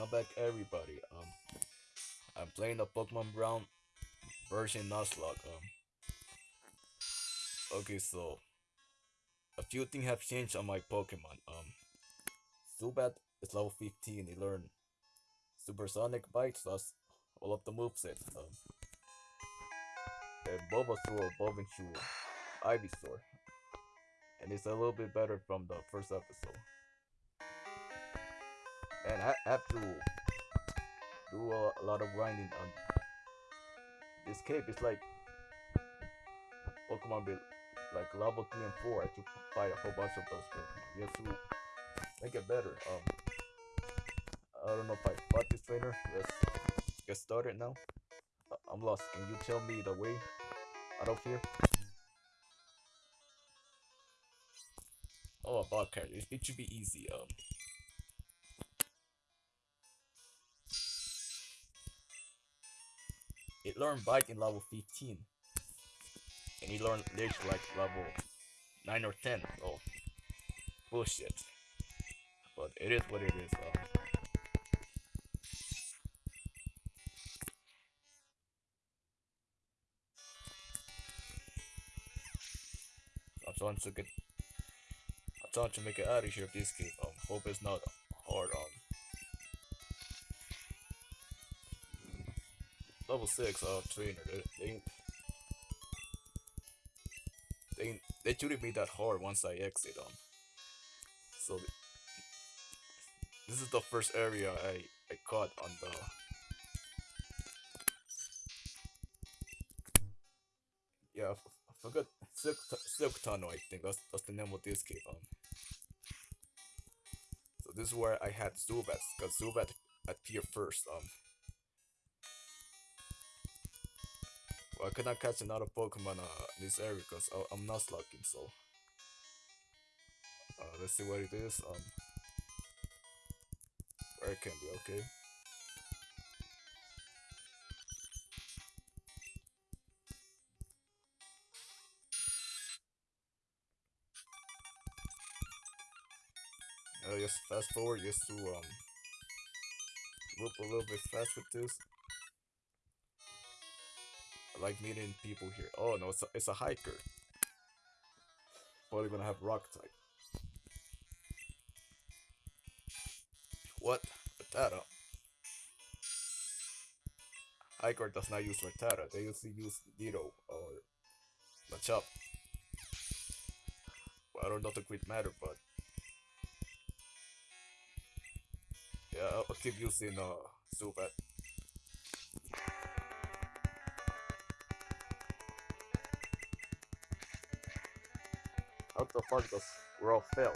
welcome back everybody. Um, I'm playing the Pokemon Brown version Nuzlocke. Um, okay, so a few things have changed on my Pokemon. Um, Zubat is level 15. He learned Supersonic Bites. That's all of the movesets. Um, and Bulbasaur, Bulbasaur, Ivysaur, and it's a little bit better from the first episode. And I have to do a, lot of grinding on this cape. It's like Pokemon be like level 3 and 4. I have to fight a whole bunch of those Pokemon. You have to make it better. Um, I don't know if I fought this trainer. Let's get started now. I'm lost. Can you tell me the way out of here? Oh, a character. It, it should be easy. Um, it learned bite in level 15 and he learned Leech Life level 9 or 10 oh bullshit. But it is what it is um, I'm trying to get I'm trying to make it out of here this game um hope it's not level six uh trainer. They they they, they shouldn't be that hard once I exit them. So th this is the first area I I caught on the. Yeah, I, forgot Silk, Silk Tunnel. I think that's that's the name of this cave. Um. So this is where I had Zubat, cause Zubat appeared first. Um. Well, I cannot catch another Pokemon uh, in this area because I'm not slugging, so. Uh, let's see what it is. Um, where it can be, okay. Uh, just fast forward just to um, move a little bit fast with this like meeting people here. Oh no, it's a, it's a hiker. Probably gonna have rock type. What? Rattata. Hiker does not use Rattata. They usually use Ditto or Machop. Well, I don't know the great matter, but yeah, I'll keep using uh Zubat. The fuck does Raw fail?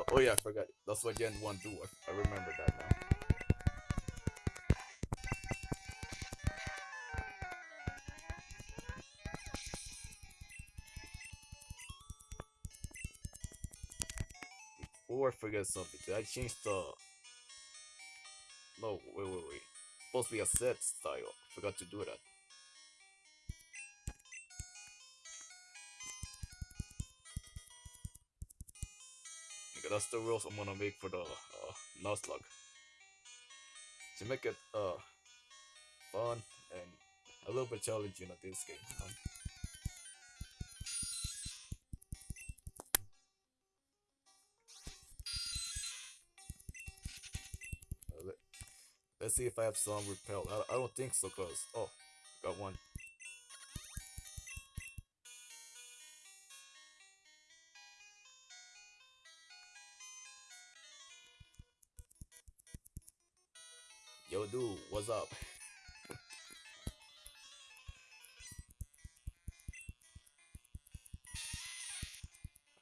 Oh, oh, yeah, I forgot. That's what Gen 1 do. I, I remember that now. Before I forget something, did I change the... No, wait, wait, wait. Supposed to be a set style. Forgot to do that. That's the rules I'm gonna make for the uh, Nuzlocke. To make it uh, fun and a little bit challenging at this game. Um, uh, let, let's see if I have some repel. I, I don't think so, cause oh, got one. What's up?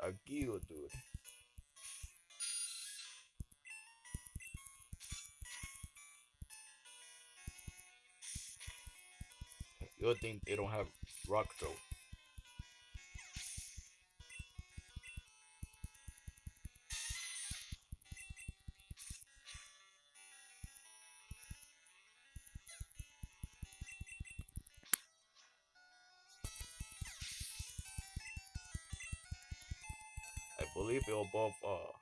Agio, dude. You think they don't have rock throw? Above uh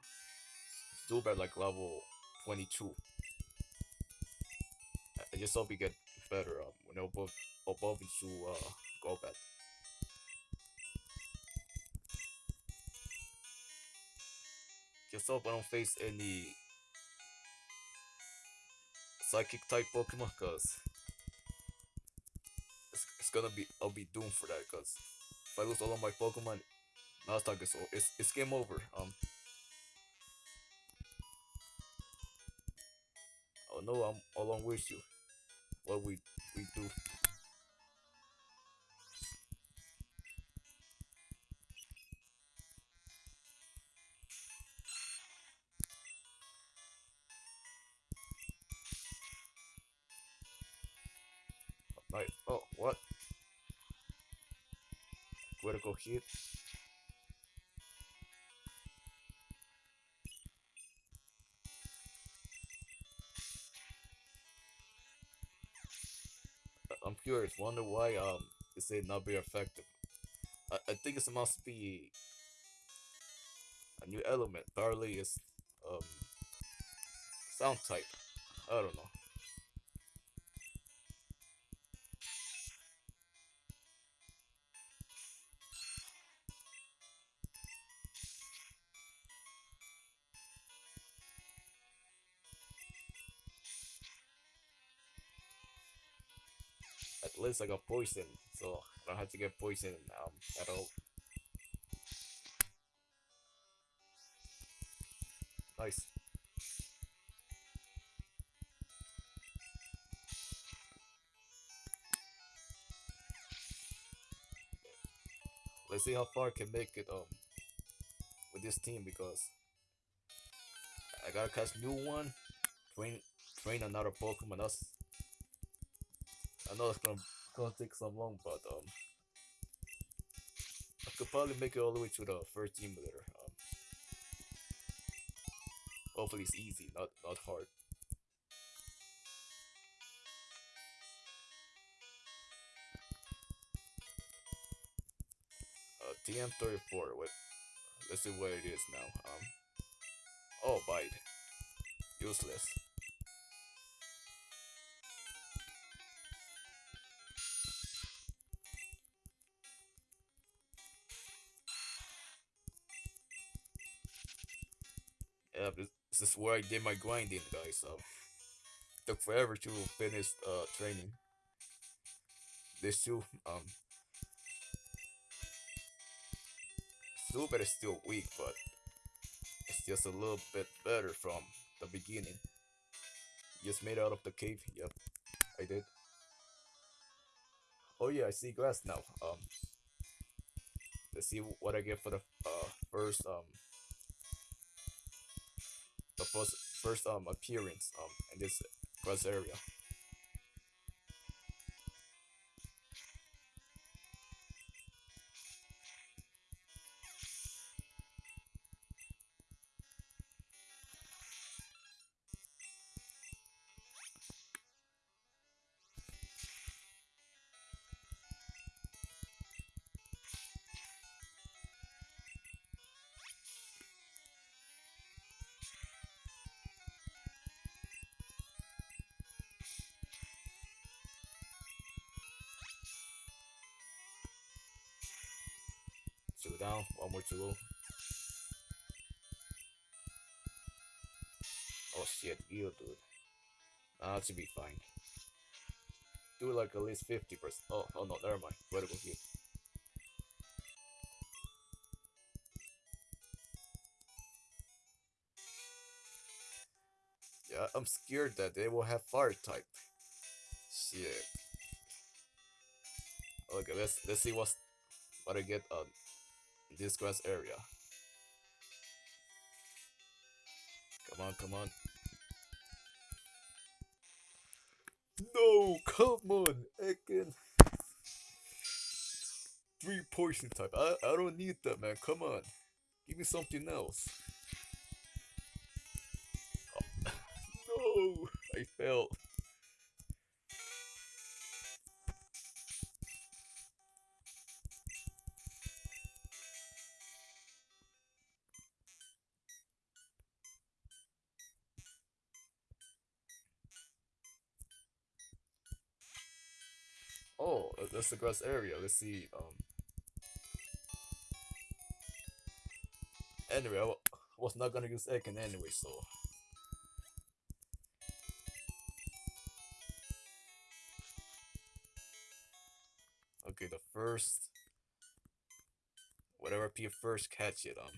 Zubat like level 22. I just hope you get better um, when above, above into uh, Golbat. Just hope I don't face any psychic type Pokemon, cause it's, it's gonna be I'll be doomed for that, cause if I lose all of my Pokemon, Nuzlocke is o- it's it's game over. Um. Oh no, I'm along with you. What we we do. Nice. Oh, what? Critical hit. I- I'm curious. Wonder why um they say not be effective. I, I think it must be a new element. Barley is um sound type. I don't know. I got poison, so I don't have to get poison um at all. Nice. Let's see how far I can make it um with this team because I gotta catch new one, train train another Pokemon. That's I know it's gonna gonna take some long, but um I could probably make it all the way to the first team later. Um, hopefully it's easy, not not hard. Uh, TM34. What? Let's see what it is now. Um. Oh, bite. Useless. Where I did my grinding, guys. So took forever to finish uh training. This too, um, Zubat is still weak, but it's just a little bit better from the beginning. Just made out of the cave. Yep, I did. Oh yeah, I see grass now. Um, let's see what I get for the uh first um the first first um appearance um in this grass area. Down, one more to go. Oh shit, you dude. That should be fine. Do like at least 50%. Oh, oh no, never mind. What about hit. Yeah, I'm scared that they will have fire type. Shit. Okay, let's let's see what's what I get on this grass area. Come on, come on. No, come on, again. Three poison type. I I don't need that, man. Come on, give me something else. Oh, no, I failed. Oh, that's the grass area. Let's see. Um. Anyway, I was not gonna use Ekans anyway, so. Okay, the first. Whatever P first catch it, um.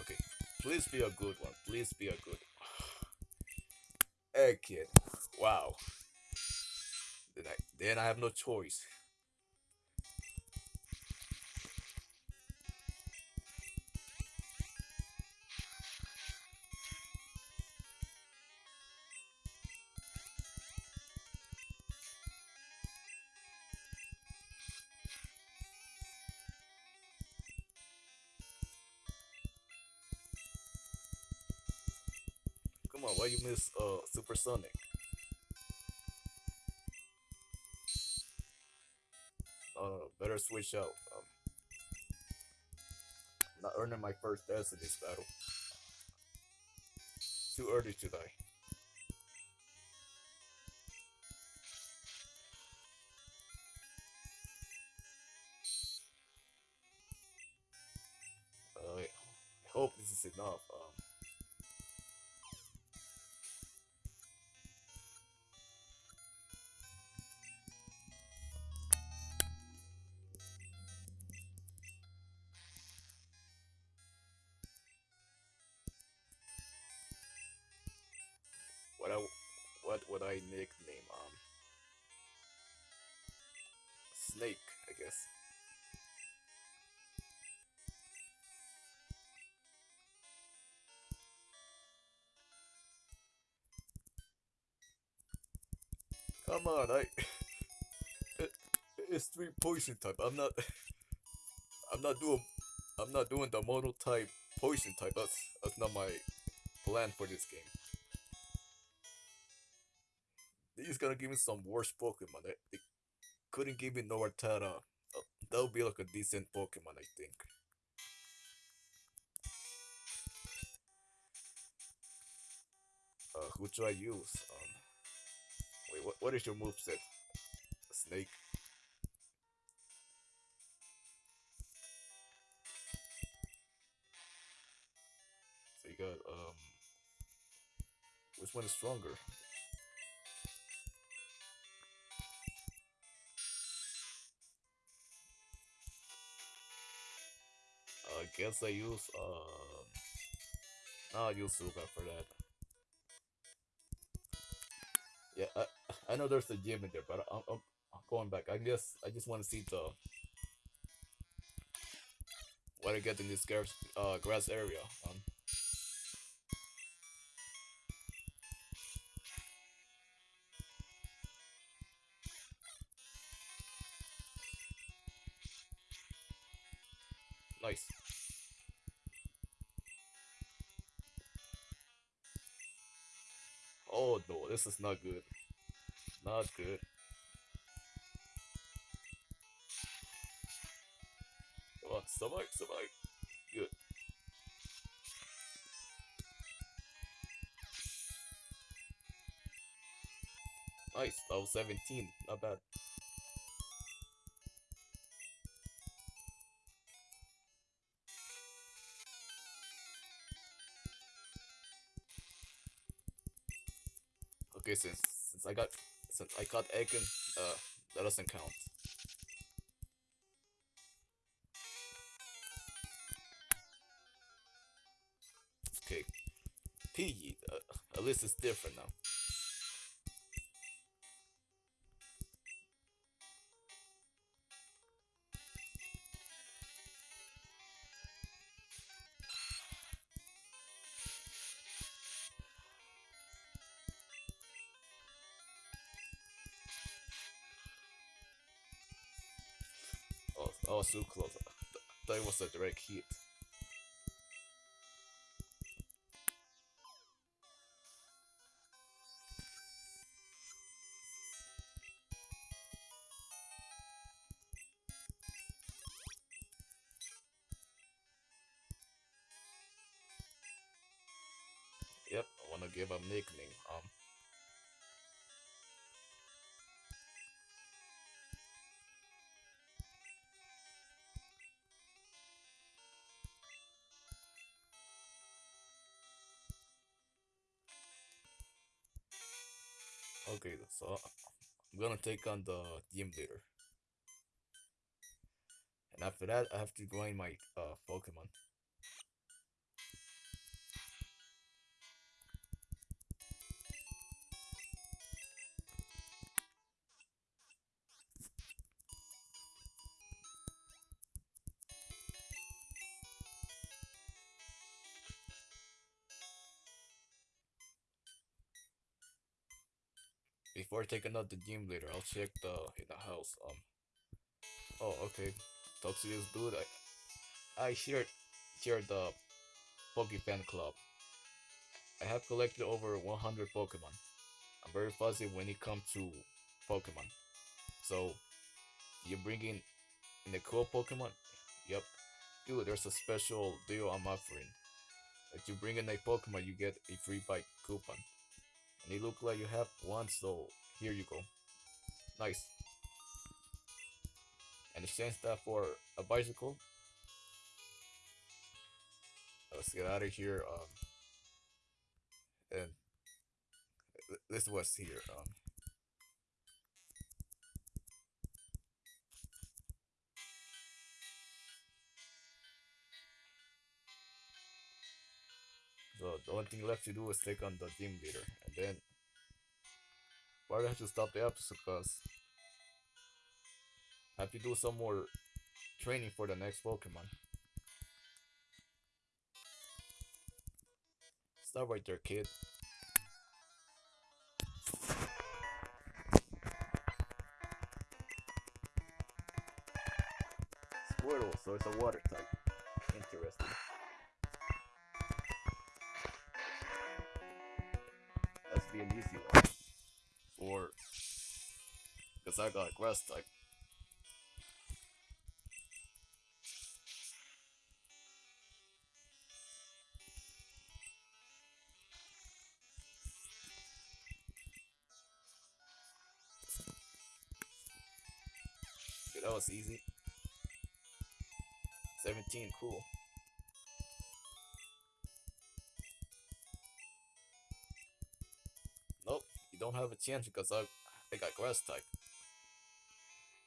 Okay, please be a good one. Please be a good Egg kid. Wow. Then I have no choice. Come on, why you miss uh Supersonic? Better switch out. Um, not earning my first death in this battle. Too early to die. Uh, I hope this is enough. Um, what would I nickname um Snake, I guess. Come on, I it, it's three poison type. I'm not I'm not doing I'm not doing the model type poison type. That's that's not my plan for this game. He's gonna give me some worse Pokemon. They, they couldn't give me Nortana. Uh, that would be like a decent Pokemon, I think. Uh, who should I use? Um, wait, what, what is your moveset? Snake? So you got, um, which one is stronger? Guess I use um I'll use Suga for that. Yeah, I, I know there's a gym in there, but I'm, I'm, I'm going back. I guess I just want to see the what I get in this grass uh grass area. Um, nice. Oh no, this is not good. Not good. Come on, survive, survive. Good. Nice, level 17, not bad. Okay, since since I got since I got Ekans, uh, that doesn't count. Okay, Piggy, uh, at least it's different now. Oh, oh, close. Th- That was a direct hit. So I'm gonna take on the gym leader. And after that, I have to grind my uh, Pokemon. Taking out the gym leader, I'll check the in the house. Um. Oh, okay. Talk to this dude. I I shared shared the Pokefan Club. I have collected over 100 Pokemon. I'm very fuzzy when it comes to Pokemon. So, you bring in, a cool Pokemon? Yep. Dude, there's a special deal I'm offering. If you bring in a Pokemon, you get a free bike coupon. And it looks like you have one, so here you go. Nice. And exchange that for a bicycle. Let's get out of here. Um, and this was here. Um, so the only thing left to do is take on the gym leader, and then probably have to stop the episode because I have to do some more training for the next Pokemon. Stop right there, kid. Squirtle, so it's a water type. Because I got a grass type. Okay, that was easy. 17, cool. Nope, you don't have a chance because I, I got grass type.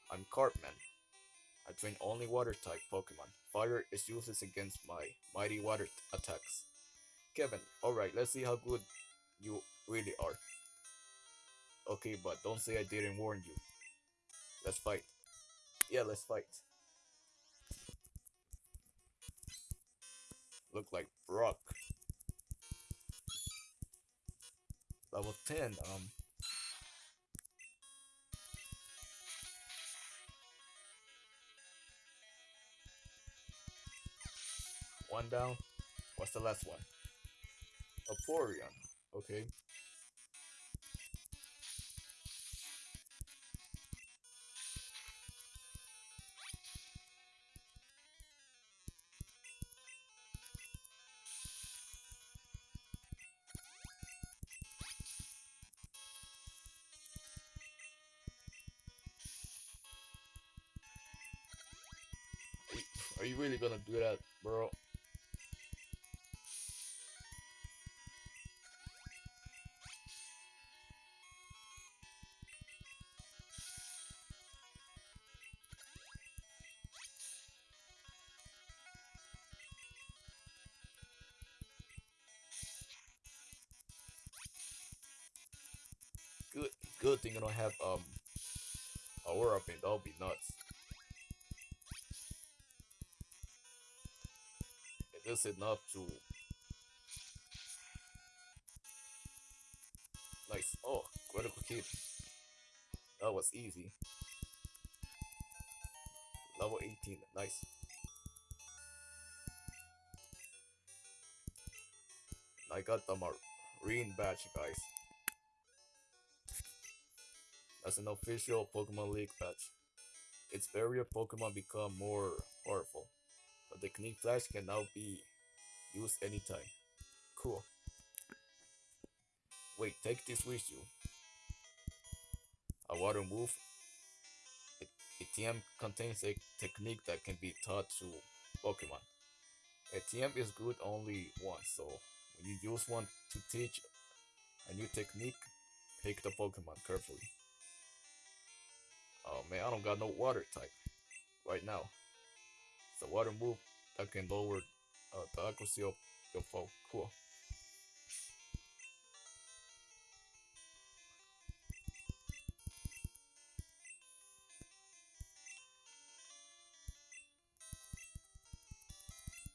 I'm Cartman. I train only water type Pokemon. Fire is useless against my mighty water attacks. Kevin, alright, let's see how good you really are. Okay, but don't say I didn't warn you. Let's fight. Yeah, let's fight. Look like Brock. Level 10, um. One down. What's the last one? Vaporeon. Okay. Are you really gonna do that, bro? Don't have um Aura Beam. That'll be nuts. It is enough to. Nice. Oh, critical hit. That was easy. Level 18. Nice. I got the Marine badge, guys. That's an official Pokemon League badge. Its barrier Pokemon become more powerful. but The technique flash can now be used anytime. Cool. Wait, take this with you. A water move. ATM contains a technique that can be taught to Pokemon. ATM is good only once, so when you use one to teach a new technique, pick the Pokemon carefully. Man, I don't got no water type right now. It's a water move that can lower uh, the accuracy of your foe. Cool.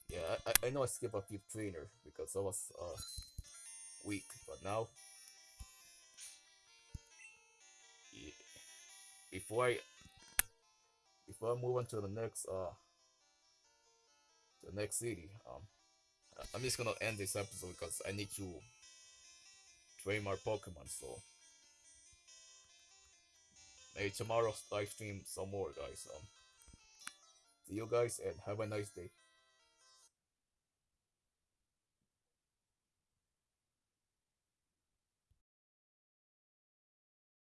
Yeah, I, I know I skipped a few trainer because I was uh, weak, but now before I before I move on to the next uh the next city, um I'm just gonna end this episode because I need to train my Pokemon. So maybe tomorrow live stream some more, guys. Um, see you guys and have a nice day.